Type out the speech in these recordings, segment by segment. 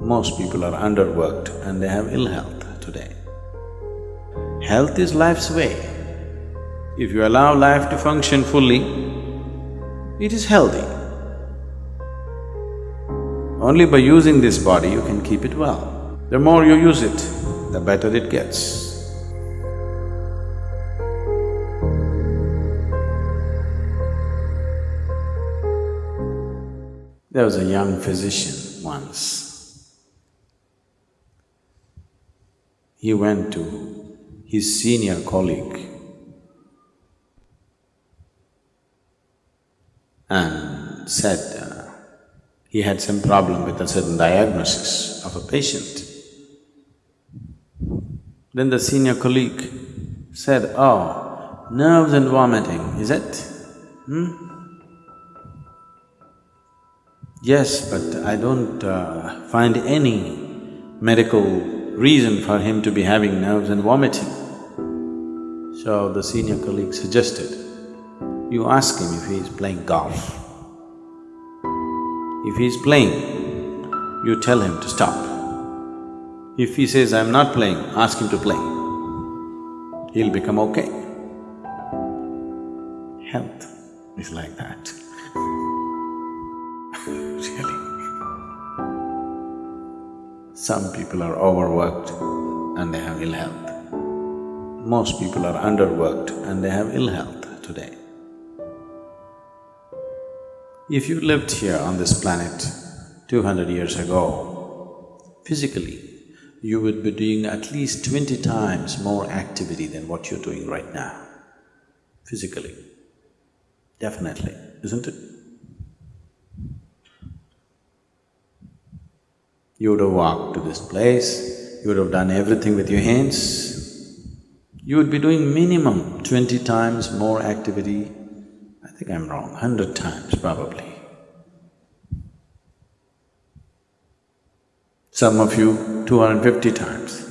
Most people are underworked and they have ill health today. Health is life's way. If you allow life to function fully, it is healthy. Only by using this body you can keep it well. The more you use it, the better it gets. There was a young physician once. He went to his senior colleague and said uh, he had some problem with a certain diagnosis of a patient. Then the senior colleague said, oh, nerves and vomiting, is it? Hmm? Yes, but I don't uh, find any medical reason for him to be having nerves and vomiting. So the senior colleague suggested, you ask him if he is playing golf. If he is playing, you tell him to stop. If he says, I'm not playing, ask him to play. He'll become okay. Health is like that. Some people are overworked and they have ill health. Most people are underworked and they have ill health today. If you lived here on this planet two hundred years ago, physically, you would be doing at least twenty times more activity than what you're doing right now, physically. Definitely, isn't it? You would have walked to this place, you would have done everything with your hands. You would be doing minimum twenty times more activity, I think I'm wrong, hundred times probably. Some of you, two hundred and fifty times.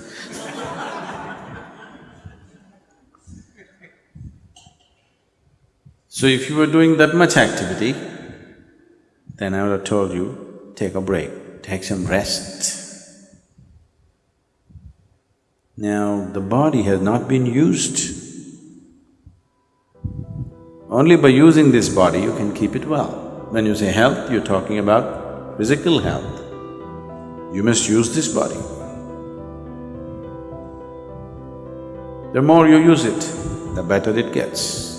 So if you were doing that much activity, then I would have told you, take a break, take some rest. Now, the body has not been used. Only by using this body you can keep it well. When you say health, you're talking about physical health. You must use this body. The more you use it, the better it gets.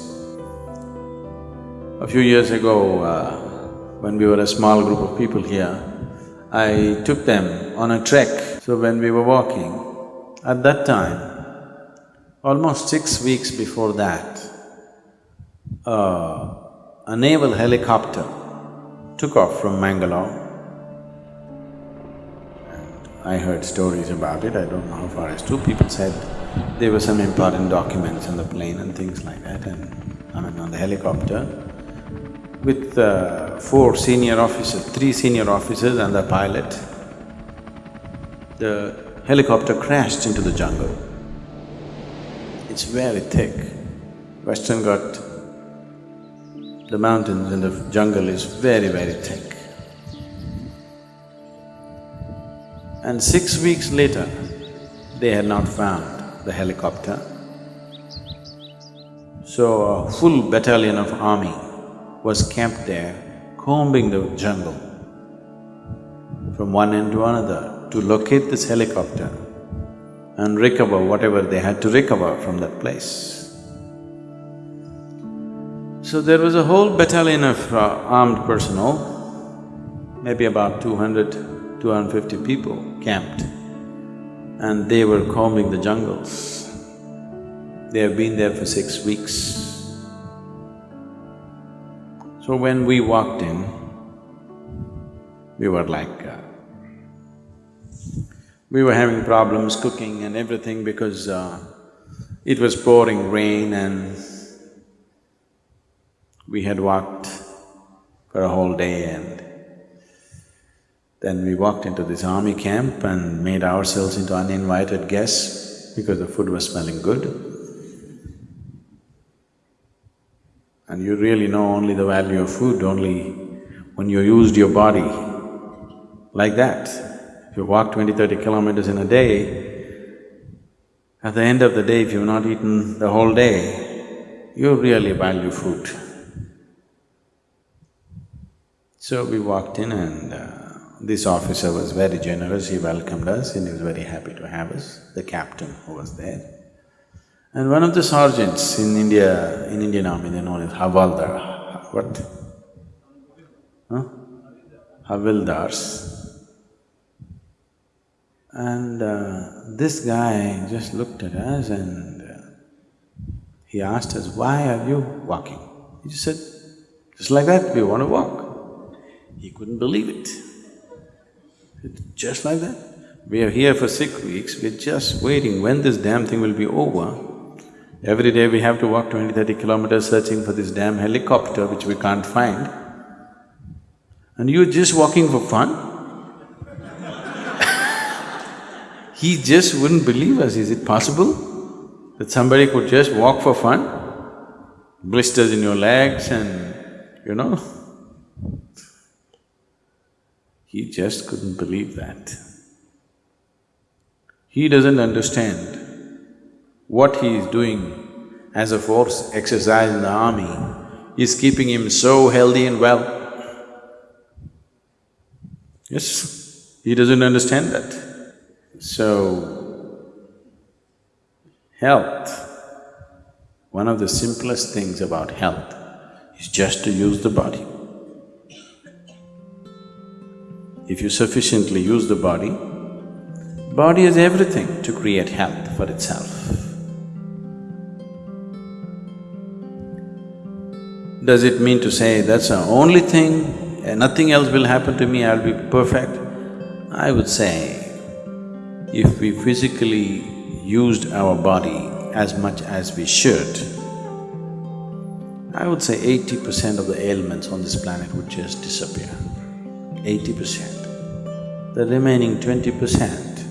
A few years ago, uh, when we were a small group of people here, I took them on a trek. So when we were walking, at that time, almost six weeks before that, uh, a naval helicopter took off from Mangalore. I heard stories about it, I don't know how far it's true. People said there were some important documents on the plane and things like that and I mean on the helicopter with uh, four senior officers, three senior officers and the pilot, the helicopter crashed into the jungle. It's very thick. Western Ghat, the mountains and the jungle is very, very thick. And six weeks later, they had not found the helicopter. So a full battalion of army was camped there, combing the jungle from one end to another to locate this helicopter and recover whatever they had to recover from that place. So there was a whole battalion of uh, armed personnel, maybe about 200, 250 people camped and they were combing the jungles. They have been there for six weeks. So when we walked in, we were like, uh, we were having problems cooking and everything because uh, it was pouring rain and we had walked for a whole day and then we walked into this army camp and made ourselves into uninvited guests because the food was smelling good. And you really know only the value of food only when you used your body like that. If you walk 20, 30 kilometers in a day, at the end of the day, if you've not eaten the whole day, you really value food. So we walked in and uh, this officer was very generous, he welcomed us and he was very happy to have us, the captain who was there. And one of the sergeants in India, in Indian army, they're known as Havaldar, what? Huh? Havildars. And uh, this guy just looked at us and uh, he asked us, why are you walking? He just said, just like that, we want to walk. He couldn't believe it. Just like that. We are here for six weeks, we're just waiting when this damn thing will be over. Every day we have to walk 20, 30 kilometers searching for this damn helicopter which we can't find. And you're just walking for fun? he just wouldn't believe us, is it possible? That somebody could just walk for fun? Blisters in your legs and, you know he just couldn't believe that. He doesn't understand what he is doing as a force exercise in the army is keeping him so healthy and well. Yes, he doesn't understand that. So, health, one of the simplest things about health is just to use the body. If you sufficiently use the body, body has everything to create health for itself. Does it mean to say that's the only thing, nothing else will happen to me, I'll be perfect? I would say, if we physically used our body as much as we should, I would say eighty percent of the ailments on this planet would just disappear. Eighty percent the remaining twenty percent,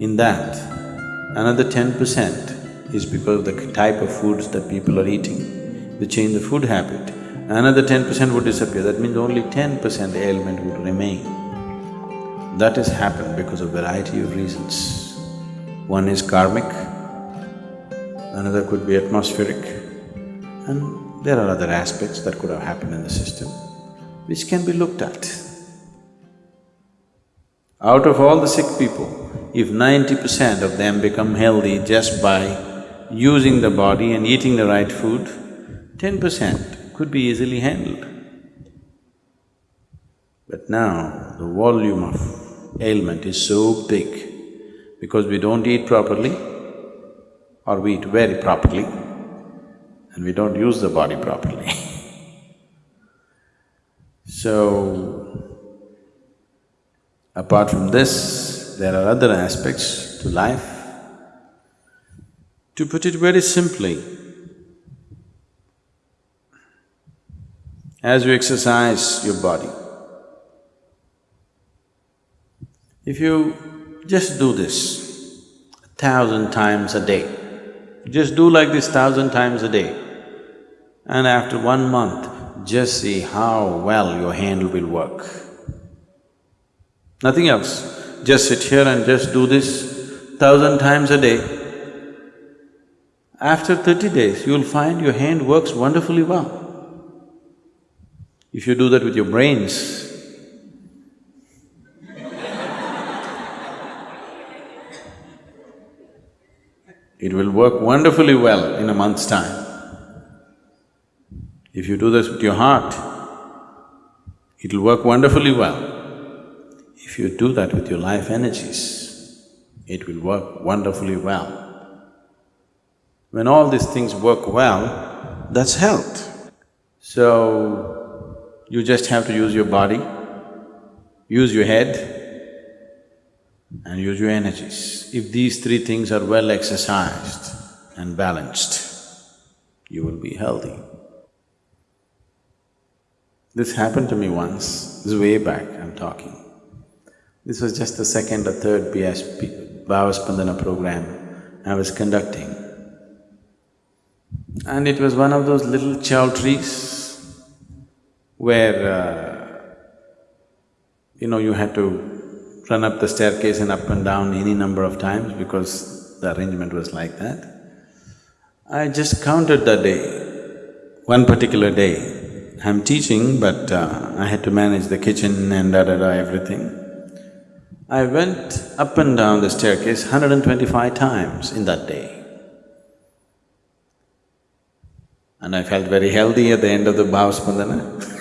in that, another ten percent is because of the type of foods that people are eating, they change the food habit, another ten percent would disappear, that means only ten percent ailment would remain. That has happened because of variety of reasons. One is karmic, another could be atmospheric, and there are other aspects that could have happened in the system, which can be looked at. Out of all the sick people, if ninety percent of them become healthy just by using the body and eating the right food, ten percent could be easily handled. But now, the volume of ailment is so big because we don't eat properly or we eat very properly and we don't use the body properly. so, Apart from this, there are other aspects to life. To put it very simply, as you exercise your body, if you just do this a thousand times a day, just do like this thousand times a day, and after one month, just see how well your hand will work. Nothing else. Just sit here and just do this thousand times a day. After thirty days, you'll find your hand works wonderfully well. If you do that with your brains, it will work wonderfully well in a month's time. If you do this with your heart, it'll work wonderfully well. If you do that with your life energies, it will work wonderfully well. When all these things work well, that's health. So, you just have to use your body, use your head and use your energies. If these three things are well exercised and balanced, you will be healthy. This happened to me once, this is way back I'm talking. This was just the second or third BSP, Bhavaspandana program I was conducting. And it was one of those little choultries where, uh, you know, you had to run up the staircase and up and down any number of times because the arrangement was like that. I just counted that day, one particular day. I'm teaching but uh, I had to manage the kitchen and da-da-da everything. I went up and down the staircase 125 times in that day. And I felt very healthy at the end of the Bhavaspandana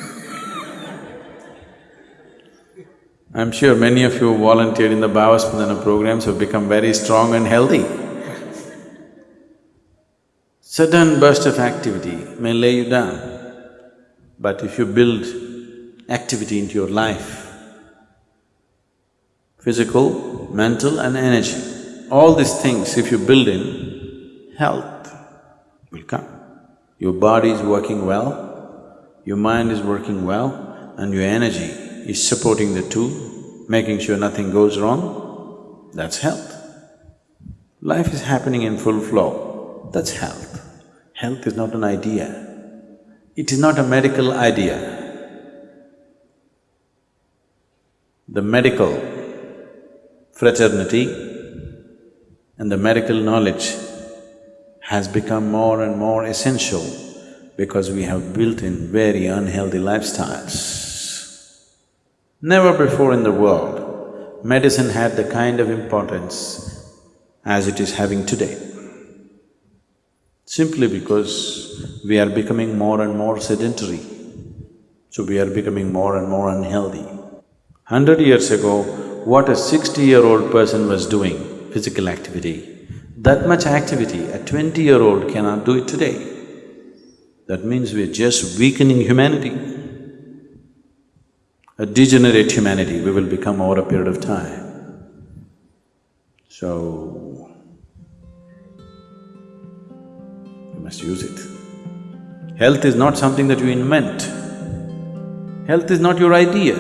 I'm sure many of you who volunteered in the Bhavaspandana programs have become very strong and healthy. Sudden burst of activity may lay you down, but if you build activity into your life, physical, mental and energy, all these things if you build in, health will come. Your body is working well, your mind is working well and your energy is supporting the two, making sure nothing goes wrong, that's health. Life is happening in full flow, that's health. Health is not an idea, it is not a medical idea. The medical fraternity and the medical knowledge has become more and more essential because we have built in very unhealthy lifestyles. Never before in the world, medicine had the kind of importance as it is having today. Simply because we are becoming more and more sedentary, so we are becoming more and more unhealthy. Hundred years ago, what a sixty-year-old person was doing, physical activity, that much activity a twenty-year-old cannot do it today. That means we're just weakening humanity a degenerate humanity we will become over a period of time. So, you must use it. Health is not something that you invent. Health is not your idea.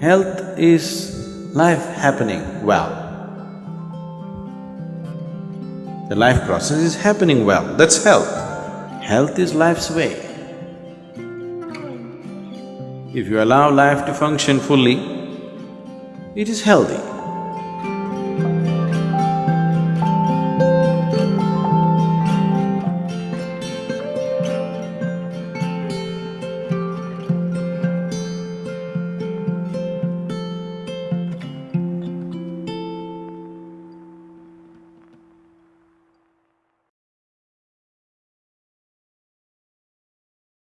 Health is life happening well. The life process is happening well, that's health. Health is life's way. If you allow life to function fully, it is healthy.